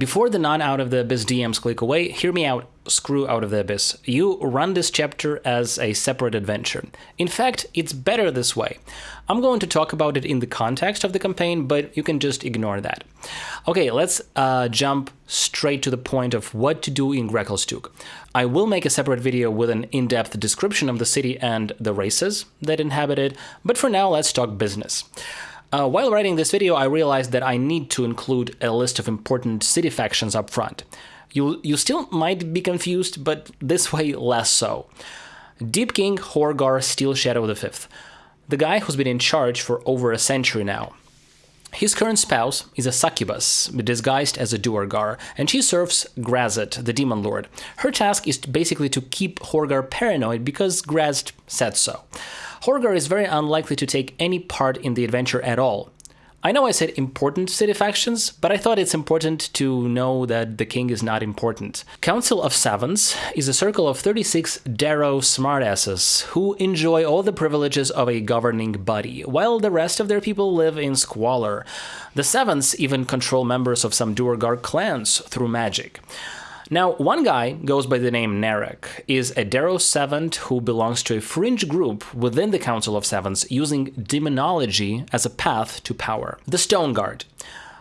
Before the non out of the abyss DMs click away, hear me out, screw out of the abyss. You run this chapter as a separate adventure. In fact, it's better this way. I'm going to talk about it in the context of the campaign, but you can just ignore that. Okay, let's uh, jump straight to the point of what to do in Gracklstugh. I will make a separate video with an in-depth description of the city and the races that inhabit it, but for now, let's talk business. Uh, while writing this video, I realized that I need to include a list of important city factions up front. You, you still might be confused, but this way less so. Deep King Horgar Steel Shadow V, the guy who's been in charge for over a century now. His current spouse is a succubus, disguised as a Duergar, and she serves Graz'zt, the Demon Lord. Her task is basically to keep Horgar paranoid because Graz'zt said so. Horgar is very unlikely to take any part in the adventure at all. I know I said important city factions, but I thought it's important to know that the king is not important. Council of Savants is a circle of 36 Derro smartasses who enjoy all the privileges of a governing body, while the rest of their people live in squalor. The Savants even control members of some Duergar clans through magic. Now, one guy goes by the name Narrak, is a Derro savant who belongs to a fringe group within the Council of Savants using demonology as a path to power. The Stone Guard.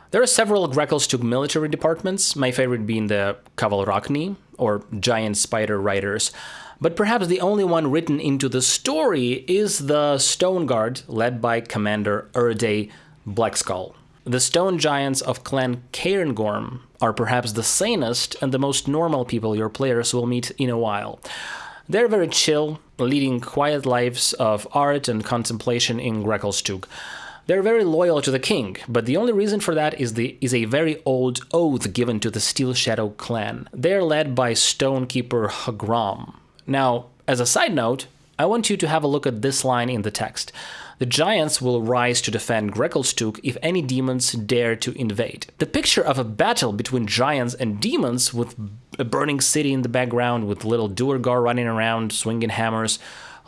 There are several Gracklstugh military departments, my favorite being the Kavalrakni, or Giant Spider Riders, but perhaps the only one written into the story is the Stone Guard, led by Commander Errde Blackskull. The stone giants of Clan Cairngorm are perhaps the sanest and the most normal people your players will meet in a while. They're very chill, leading quiet lives of art and contemplation in Gracklstugh. They're very loyal to the king, but the only reason for that is the is a very old oath given to the Steel Shadow clan. They're led by Stonekeeper Hgraam. Now, as a side note, I want you to have a look at this line in the text. The giants will rise to defend Gracklstugh if any demons dare to invade. The picture of a battle between giants and demons with a burning city in the background with little Duergar running around swinging hammers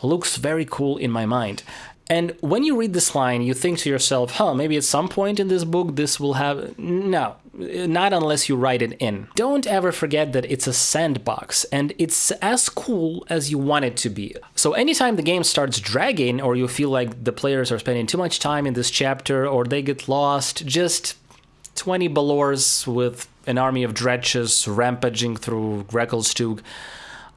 looks very cool in my mind. And when you read this line, you think to yourself, huh, maybe at some point in this book this will have. No, not unless you write it in. Don't ever forget that it's a sandbox and it's as cool as you want it to be. So anytime the game starts dragging or you feel like the players are spending too much time in this chapter or they get lost, just 20 Balors with an army of dredges rampaging through Gracklstugh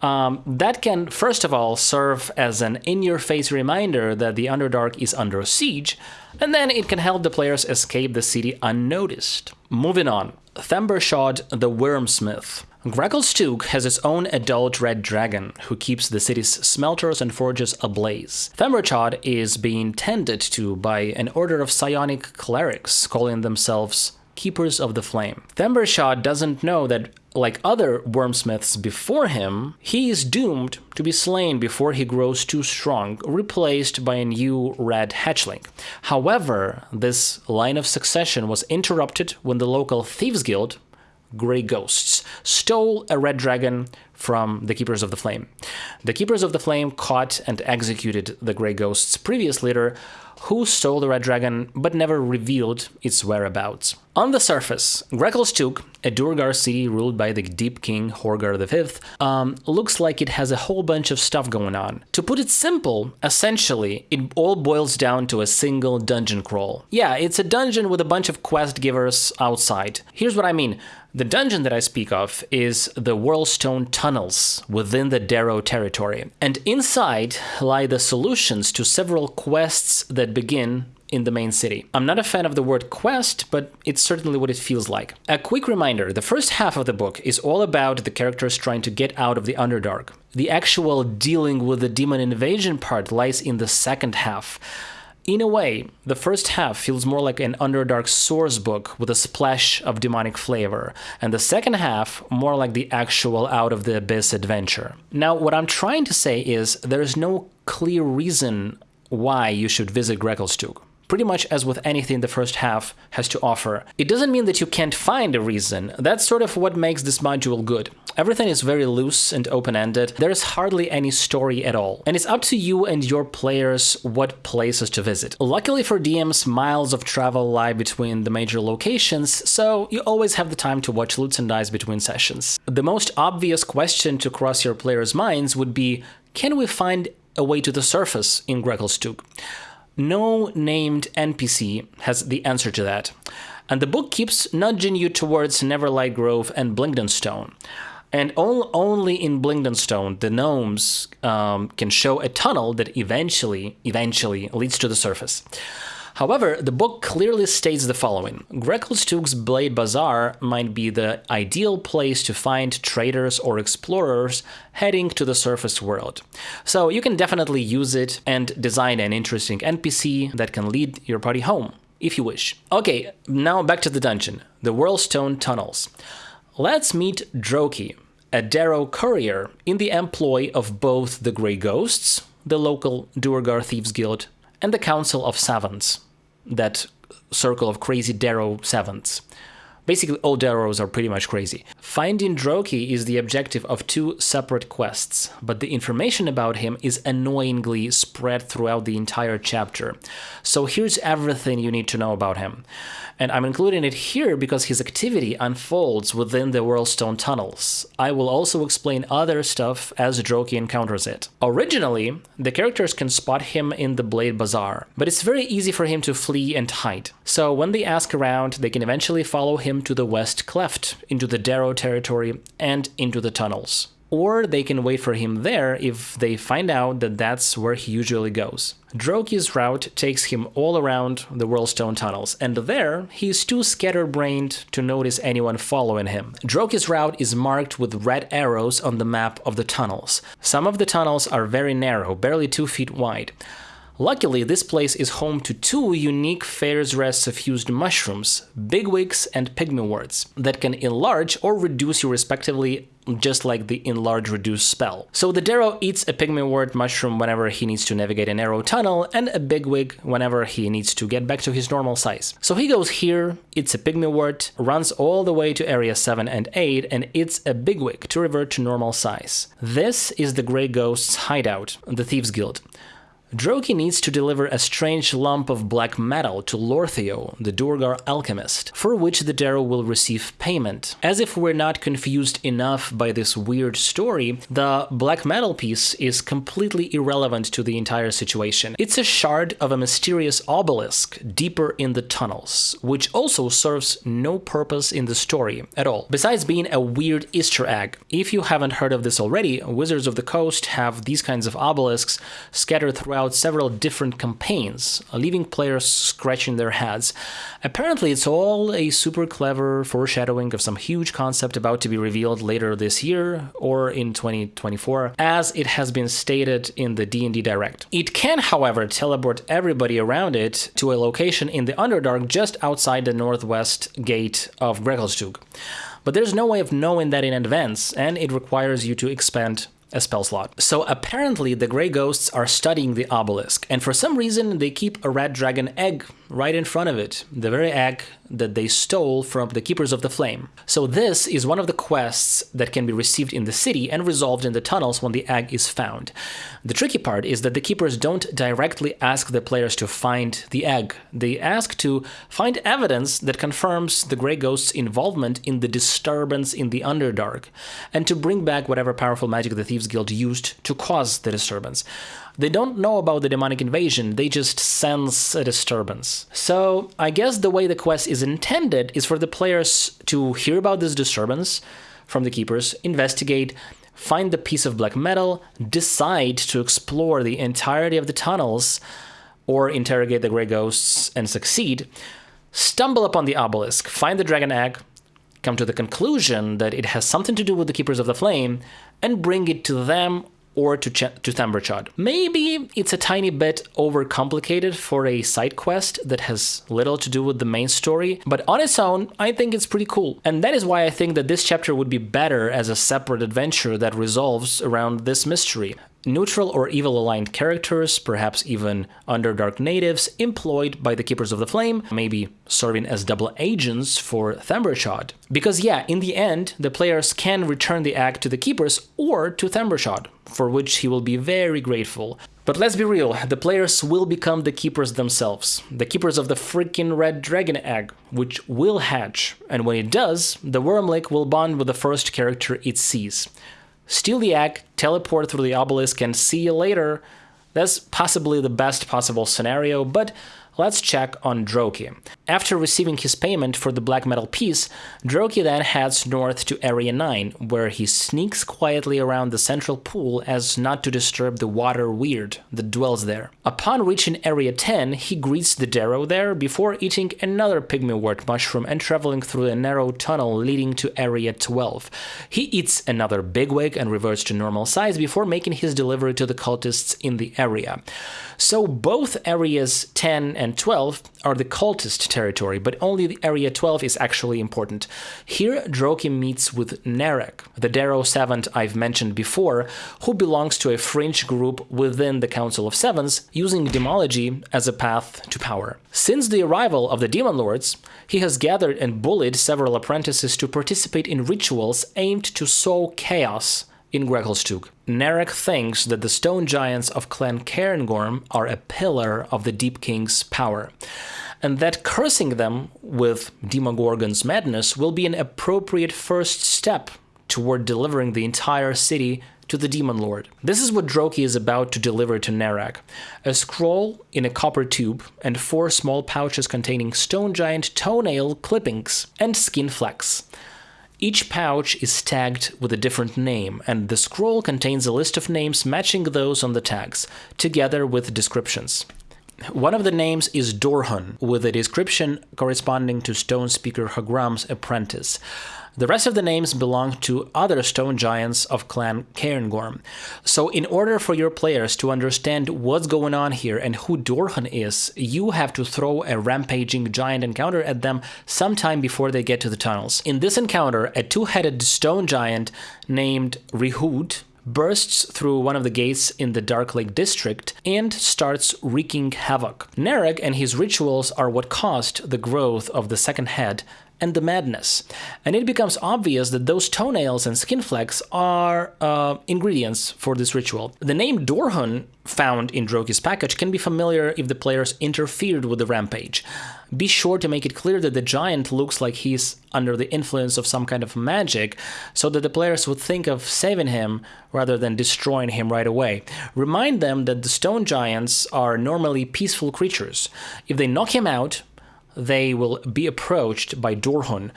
um, that can, first of all, serve as an in your face reminder that the Underdark is under siege, and then it can help the players escape the city unnoticed. Moving on, Themberchaud the Wyrmsmith. Grekelstug has its own adult red dragon, who keeps the city's smelters and forges ablaze. Themberchaud is being tended to by an order of psionic clerics, calling themselves Keepers of the Flame. Themberchaud doesn't know that like other wyrmsmiths before him, he is doomed to be slain before he grows too strong, replaced by a new red hatchling. However, this line of succession was interrupted when the local thieves guild, Grey Ghosts, stole a red dragon from the Keepers of the Flame. The Keepers of the Flame caught and executed the Grey Ghost's previous leader, who stole the red dragon but never revealed its whereabouts. On the surface, Gracklstugh, a Duergar city ruled by the Deep King Horgar V, um, looks like it has a whole bunch of stuff going on. To put it simple, essentially, it all boils down to a single dungeon crawl. Yeah, it's a dungeon with a bunch of quest givers outside. Here's what I mean. The dungeon that I speak of is the Whorlstone Tunnels within the Derro territory, and inside lie the solutions to several quests that begin in the main city. I'm not a fan of the word quest, but it's certainly what it feels like. A quick reminder, the first half of the book is all about the characters trying to get out of the Underdark. The actual dealing with the demon invasion part lies in the second half. In a way, the first half feels more like an Underdark source book with a splash of demonic flavor, and the second half more like the actual Out of the Abyss adventure. Now, what I'm trying to say is there is no clear reason why you should visit Gracklstugh. pretty much as with anything the first half has to offer. It doesn't mean that you can't find a reason. That's sort of what makes this module good. Everything is very loose and open-ended. There is hardly any story at all. And it's up to you and your players what places to visit. Luckily for DMs, miles of travel lie between the major locations, so you always have the time to watch Lutes and Dice between sessions. The most obvious question to cross your players' minds would be, can we find a way to the surface in Gracklstugh? No named NPC has the answer to that. And the book keeps nudging you towards Neverlight Grove and Blingdenstone. And only in Blingdenstone, the gnomes um, can show a tunnel that eventually, eventually leads to the surface. However, the book clearly states the following. Gracklstugh's Blade Bazaar might be the ideal place to find traders or explorers heading to the surface world. So you can definitely use it and design an interesting NPC that can lead your party home, if you wish. Okay, now back to the dungeon, the Whorlstone Tunnels. Let's meet Droki, a Derro courier in the employ of both the Grey Ghosts, the local Duergar Thieves Guild, and the Council of Savants, that circle of crazy Derro Savants. Basically, all Derros are pretty much crazy. Finding Droki is the objective of two separate quests, but the information about him is annoyingly spread throughout the entire chapter. So here's everything you need to know about him. And I'm including it here because his activity unfolds within the Whorlstone tunnels. I will also explain other stuff as Droki encounters it. Originally, the characters can spot him in the Blade Bazaar, but it's very easy for him to flee and hide. So when they ask around, they can eventually follow him to the West Cleft, into the Derro territory, and into the tunnels or they can wait for him there if they find out that that's where he usually goes. Droki's route takes him all around the Whorlstone tunnels, and there he's too scatterbrained to notice anyone following him. Droki's route is marked with red arrows on the map of the tunnels. Some of the tunnels are very narrow, barely two feet wide. Luckily, this place is home to two unique faerzress suffused mushrooms, bigwigs and pygmyworts, that can enlarge or reduce you respectively just like the enlarge reduce spell. So the Derro eats a pygmywort mushroom whenever he needs to navigate a narrow tunnel and a bigwig whenever he needs to get back to his normal size. So he goes here, eats a pygmywort, runs all the way to area 7 and 8 and eats a bigwig to revert to normal size. This is the Grey Ghost's hideout, the Thieves Guild. Droki needs to deliver a strange lump of black metal to Lorthio, the Duergar alchemist, for which the Derro will receive payment. As if we're not confused enough by this weird story, the black metal piece is completely irrelevant to the entire situation. It's a shard of a mysterious obelisk deeper in the tunnels, which also serves no purpose in the story at all, besides being a weird Easter egg. If you haven't heard of this already, Wizards of the Coast have these kinds of obelisks scattered throughout out several different campaigns, uh, leaving players scratching their heads. Apparently, it's all a super clever foreshadowing of some huge concept about to be revealed later this year or in 2024, as it has been stated in the D&D Direct. It can, however, teleport everybody around it to a location in the Underdark just outside the northwest gate of Gracklstugh. But there's no way of knowing that in advance, and it requires you to expend a spell slot. So apparently the Grey Ghosts are studying the obelisk, and for some reason they keep a red dragon egg right in front of it, the very egg that they stole from the Keepers of the Flame. So this is one of the quests that can be received in the city and resolved in the tunnels when the egg is found. The tricky part is that the Keepers don't directly ask the players to find the egg. They ask to find evidence that confirms the Grey Ghost's involvement in the disturbance in the Underdark, and to bring back whatever powerful magic the Thieves Guild used to cause the disturbance. They don't know about the demonic invasion, they just sense a disturbance. So I guess the way the quest is intended is for the players to hear about this disturbance from the keepers, investigate, find the piece of black metal, decide to explore the entirety of the tunnels, or interrogate the grey ghosts and succeed, stumble upon the obelisk, find the dragon egg, come to the conclusion that it has something to do with the Keepers of the Flame, and bring it to them or to, Ch- to Themberchaud. Maybe it's a tiny bit overcomplicated for a side quest that has little to do with the main story, but on its own, I think it's pretty cool. And that is why I think that this chapter would be better as a separate adventure that resolves around this mystery. Neutral or evil aligned characters, perhaps even Underdark natives, employed by the Keepers of the Flame, maybe serving as double agents for Themberchaud. Because, yeah, in the end, the players can return the egg to the Keepers or to Themberchaud, for which he will be very grateful. But let's be real, the players will become the keepers themselves, the keepers of the freaking red dragon egg, which will hatch, and when it does, the Wyrmling will bond with the first character it sees. Steal the egg, teleport through the obelisk, and see you later. That's possibly the best possible scenario, but Let's check on Droki. After receiving his payment for the black metal piece, Droki then heads north to Area 9, where he sneaks quietly around the central pool as not to disturb the water weird that dwells there. Upon reaching Area 10, he greets the Derro there before eating another pygmywort mushroom and traveling through a narrow tunnel leading to Area 12. He eats another bigwig and reverts to normal size before making his delivery to the cultists in the area. So both areas 10 and 12 are the cultist territory, but only the area 12 is actually important. Here, Droki meets with Narrak, the Derro savant I've mentioned before, who belongs to a fringe group within the Council of Savants, using demology as a path to power. Since the arrival of the Demon Lords, he has gathered and bullied several apprentices to participate in rituals aimed to sow chaos in Gracklstugh. Narrak thinks that the stone giants of Clan Cairngorm are a pillar of the Deep King's power, and that cursing them with Demogorgon's madness will be an appropriate first step toward delivering the entire city to the Demon Lord. This is what Droki is about to deliver to Narrak. A scroll in a copper tube and four small pouches containing stone giant toenail clippings and skin flecks. Each pouch is tagged with a different name, and the scroll contains a list of names matching those on the tags, together with descriptions. One of the names is Dorhun, with a description corresponding to Stone Speaker Hgraam's apprentice. The rest of the names belong to other stone giants of Clan Cairngorm. So, in order for your players to understand what's going on here and who Dorhun is, you have to throw a rampaging giant encounter at them sometime before they get to the tunnels. In this encounter, a two headed stone giant named Rihud bursts through one of the gates in the Dark Lake district and starts wreaking havoc. Narrak and his rituals are what caused the growth of the second head and the madness. And it becomes obvious that those toenails and skin flecks are uh, ingredients for this ritual. The name Dorhun found in Droki's package can be familiar if the players interfered with the rampage. Be sure to make it clear that the giant looks like he's under the influence of some kind of magic, so that the players would think of saving him rather than destroying him right away. Remind them that the stone giants are normally peaceful creatures. If they knock him out, they will be approached by Dorhun,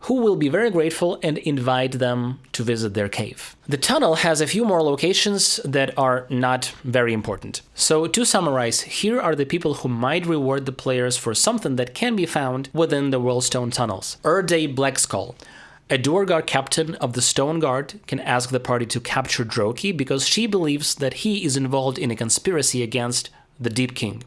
who will be very grateful and invite them to visit their cave. The tunnel has a few more locations that are not very important. So to summarize, here are the people who might reward the players for something that can be found within the Whorlstone tunnels. Errde Blackskull. A Duergar captain of the Stone Guard can ask the party to capture Droki because she believes that he is involved in a conspiracy against the Deep King.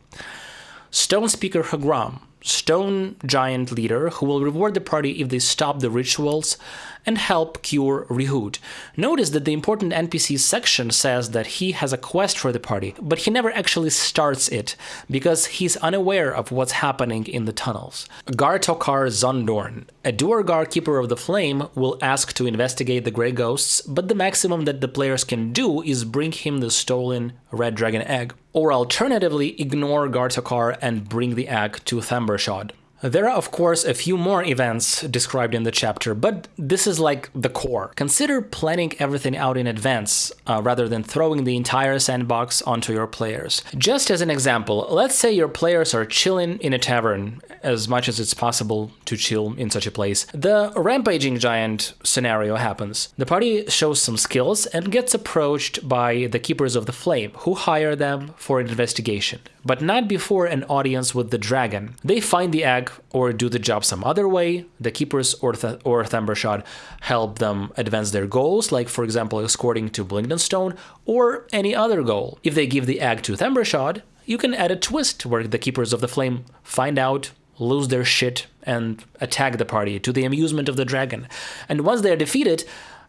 Stone Speaker Hgraam stone giant leader who will reward the party if they stop the rituals and help cure Rihud. Notice that the important NPC section says that he has a quest for the party, but he never actually starts it because he's unaware of what's happening in the tunnels. Gartokkar Xundorn, a Duergar Keeper of the Flame, will ask to investigate the Grey Ghosts, but the maximum that the players can do is bring him the stolen Red Dragon Egg. Or alternatively, ignore Gartokkar and bring the egg to Themberchaud. There are, of course, a few more events described in the chapter, but this is like the core. Consider planning everything out in advance uh, rather than throwing the entire sandbox onto your players. Just as an example, let's say your players are chilling in a tavern, as much as it's possible to chill in such a place. The rampaging giant scenario happens. The party shows some skills and gets approached by the Keepers of the Flame, who hire them for an investigation but not before an audience with the dragon. They find the egg or do the job some other way. The keepers or, Th- or Themberchaud help them advance their goals, like for example escorting to Blingdenstone or any other goal. If they give the egg to Themberchaud, you can add a twist where the keepers of the flame find out lose their shit and attack the party to the amusement of the dragon. And once they are defeated,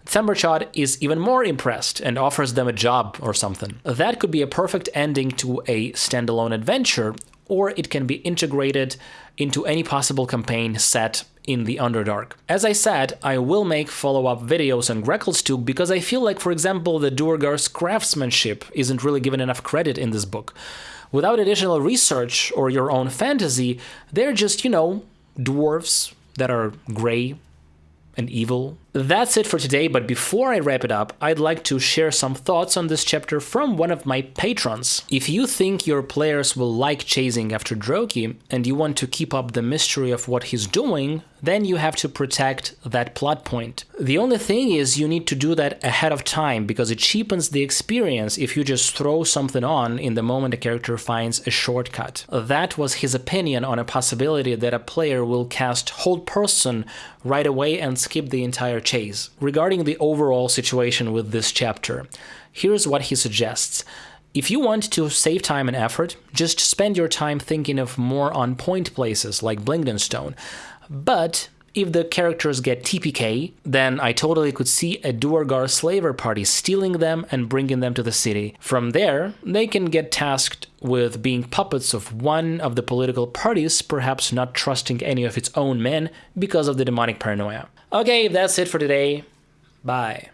Themberchaud is even more impressed and offers them a job or something. That could be a perfect ending to a standalone adventure, or it can be integrated into any possible campaign set in the Underdark. As I said, I will make follow-up videos on Gracklstugh because I feel like, for example, the Duergar's craftsmanship isn't really given enough credit in this book. Without additional research or your own fantasy, they're just, you know, dwarves that are grey and evil. That's it for today, but before I wrap it up, I'd like to share some thoughts on this chapter from one of my patrons. If you think your players will like chasing after Droki, and you want to keep up the mystery of what he's doing, then you have to protect that plot point. The only thing is you need to do that ahead of time because it cheapens the experience if you just throw something on in the moment a character finds a shortcut. That was his opinion on a possibility that a player will cast Hold Person right away and skip the entire chase. Regarding the overall situation with this chapter, here's what he suggests. If you want to save time and effort, just spend your time thinking of more on point places like Blingdenstone. But if the characters get TPK, then I totally could see a Duergar slaver party stealing them and bringing them to the city. From there, they can get tasked with being puppets of one of the political parties, perhaps not trusting any of its own men because of the demonic paranoia. Okay, that's it for today. Bye.